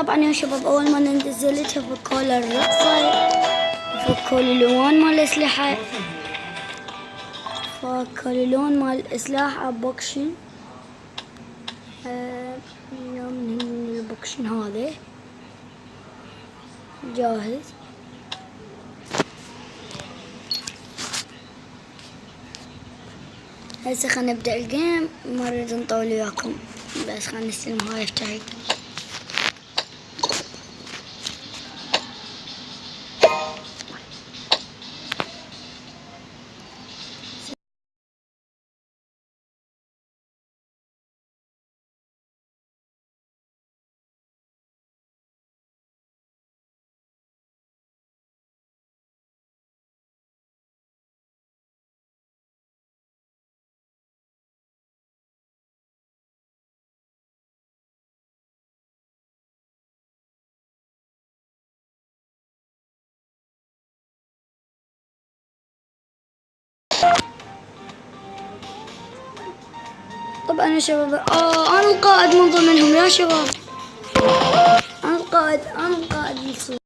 طبعا يا شباب اول ما نزلت فكوا الرقصة فكوا الالوان مال الاسلحة فكوا اللون مال الاسلحة بوكشن آه من البوكشن هذا جاهز هسه خلينا نبدأ ال game ما نريد نطول وياكم بس خلينا نستلم هاي افتحي طبعا يا شباب آه أنا القائد من ضمنهم يا شباب. أنا القائد أنا القائد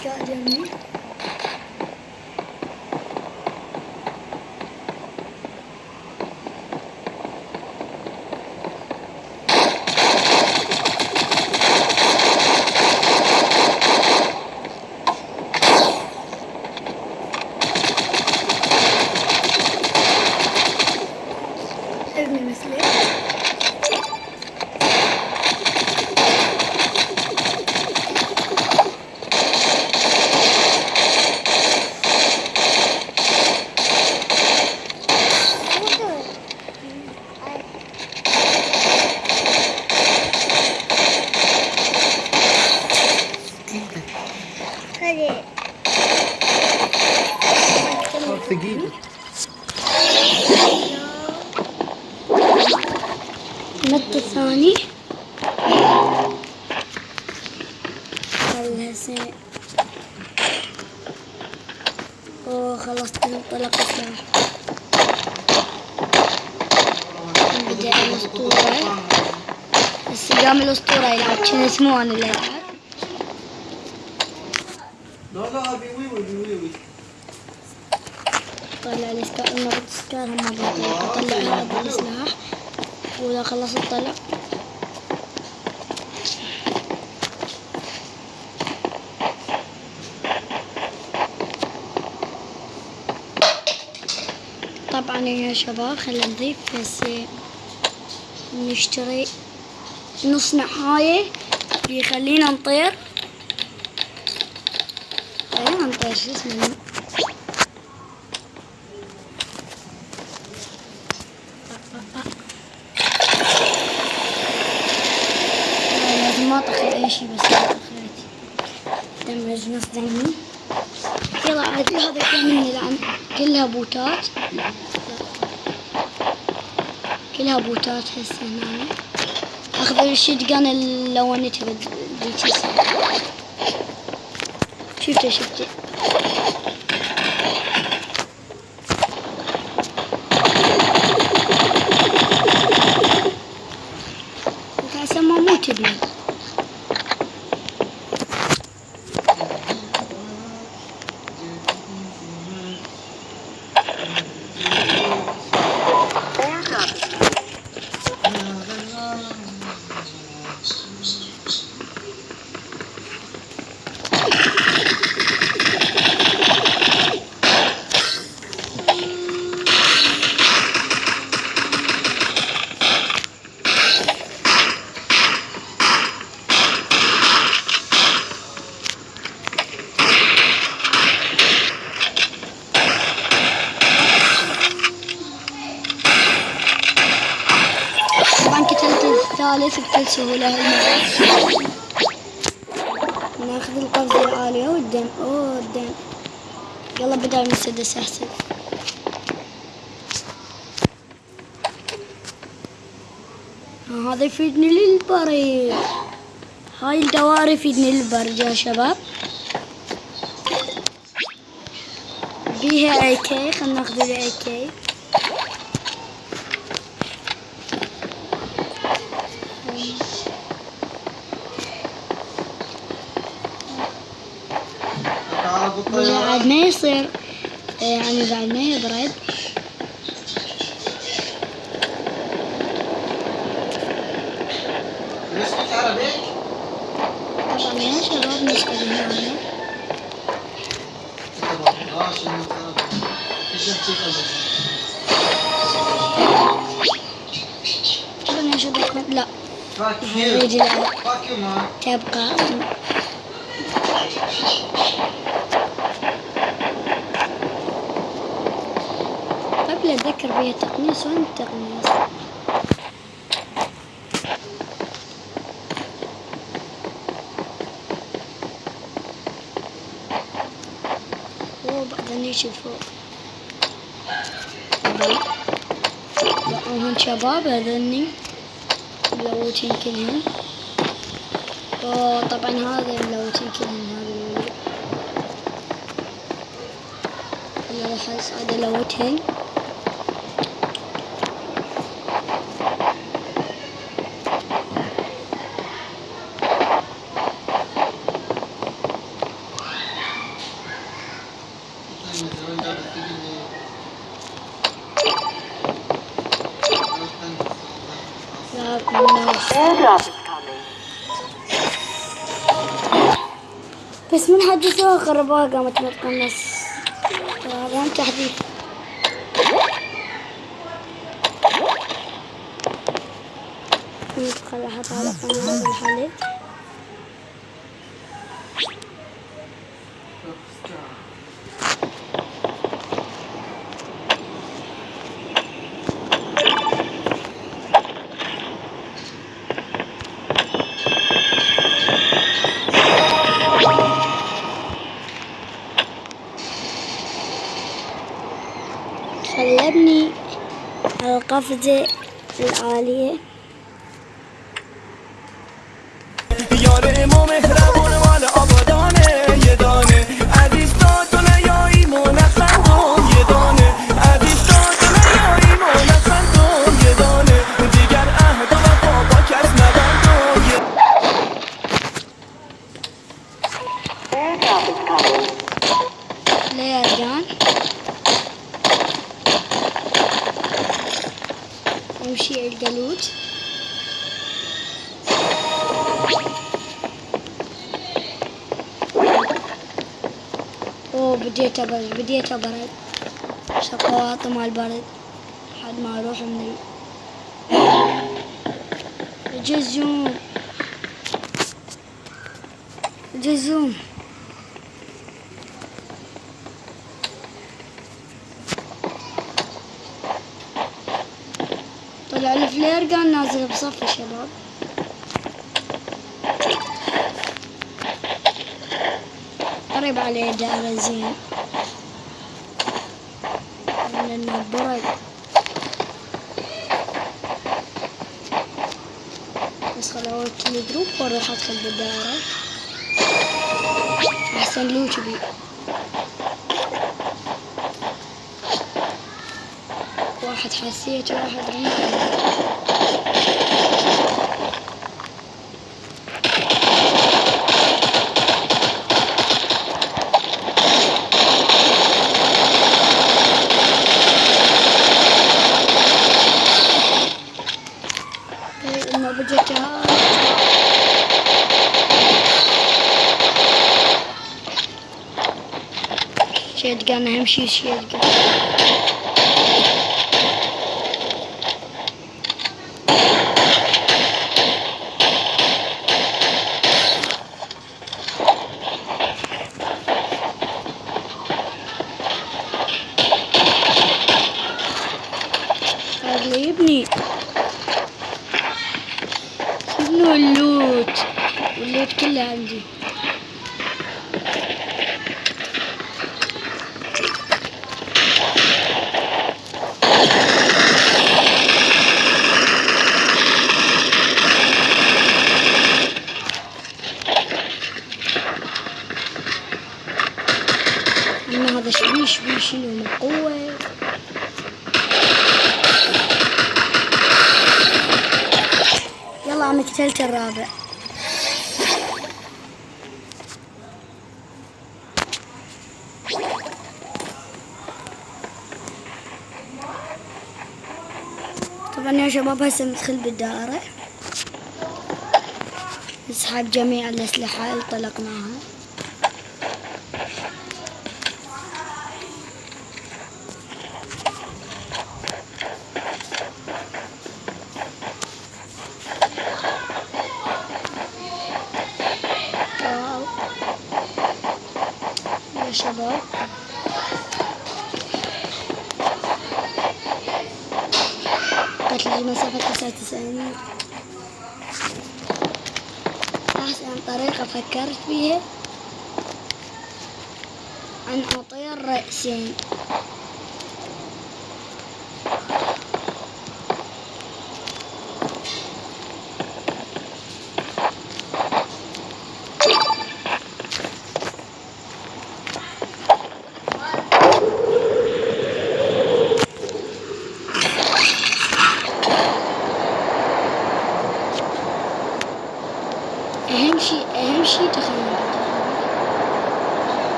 هذا واحد قاعد يمي ابني مثلي ثقيل النط الثاني خلها هسه اوه خلصت انطلق السلاح بدأ الاسطورة هسه قام الاسطورة اسمه أنا اللي العب لا لا ابي ويوي ابي ويوي طلع لي سكار مرة سكار هم مرة اطلع هذا السلاح وإذا خلصت طلع طبعا يا شباب خلينا نضيف بس نشتري نص نحاية بيخلينا نطير. خلينا نطير شو اسمه؟ ما اطخي أي شيء بس طخيت. دمج نص دمي يلا عاد هذا كان نلعب كلها بوتات. كلها بوتات هسه هنا. اخذ الشتقان اللي لونتها بديك الساعة. شفته شفته ما مو تبني طبعا الثالث بكل سهولة هالمرة. ناخذ القفزة العالية والدم. أوه الدم. يلا بدأ المسدس أحسن. هذا يفيدني للبريد. هاي الدوائر يفيدني للبرد يا شباب. بيها AK. خلنا ناخذ ال AK. بعد ما يصير يعني بعد ما يبرد نسكت طبعا يا شباب إيش احكي طبعا يا شباب لا مان تبقى. قبل اتذكر بيها تقنيص وين التقنيص أوه بعدين يجي فوق هون شباب هذني. ملوتين كلهم أوه طبعا هذا ملوتين كلهم هذا الولد. يلا راح اصعد الوتهن من حدثوها خربوها قامت هذا هم تحديث ندخل أحط على قناة الحليب. على القفزة اوه بديت ابرد شقواط مع البرد لحد ما أروح من ال- الجزوم. الجزوم. طلع الفلير قال نازل بصف الشباب. قريب عليه دائرة زين. لأنه برد بس خل أول كل جروب وأروح أدخل بالدائرة أحسن لوش بي. واحد حسيت واحد رماني down to him. She, she has. قتلت الرابع. طبعا يا شباب هسه ندخل بالدائرة. نسحب جميع الأسلحة اللي طلقناها واو يا شباب. قتل مسافة تسعة وتسعين. أحسن طريقة فكرت فيها؟ أن أطير رأسين أهم شيء أهم شيء دخلنا بالدوري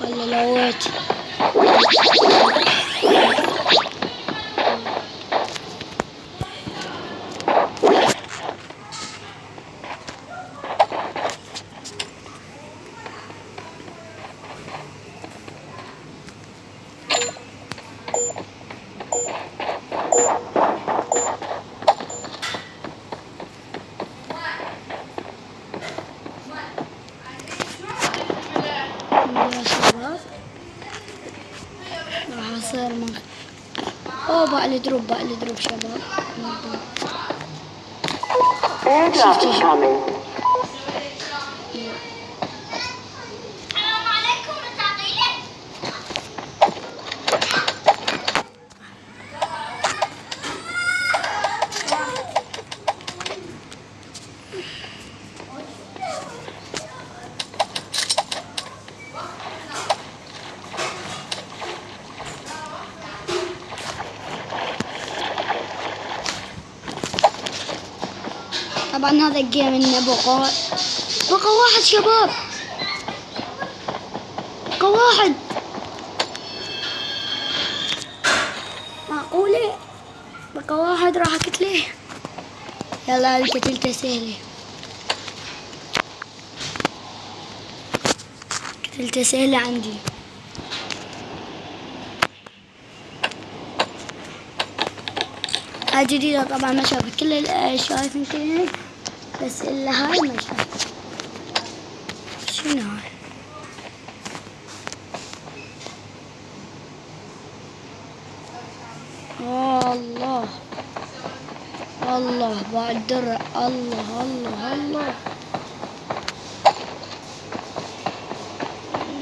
ولا لويت يا شباب راح اصير من اوه بقى الدروب بقى الدروب شباب Airdrop is طبعا هذا الجيم انه بقى بقى واحد شباب. بقى واحد. معقولة؟ بقى واحد راح اقتله يلا قتلته سهلة. قتلته سهلة عندي. هاي جديدة طبعا ما شافت. كل الأشياء يمكن بس إلا هاي ما شنو هاي الله الله بعد درع الله الله الله.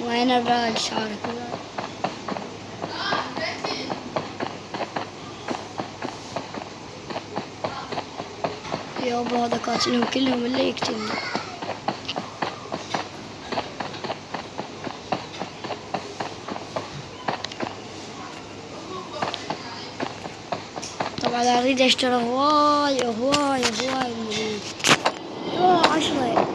وين الراد شعرك يابا هذا قاتلهم كلهم اللي يقتلني طبعا أريد أشتري هواي هواي هواي من عشرة.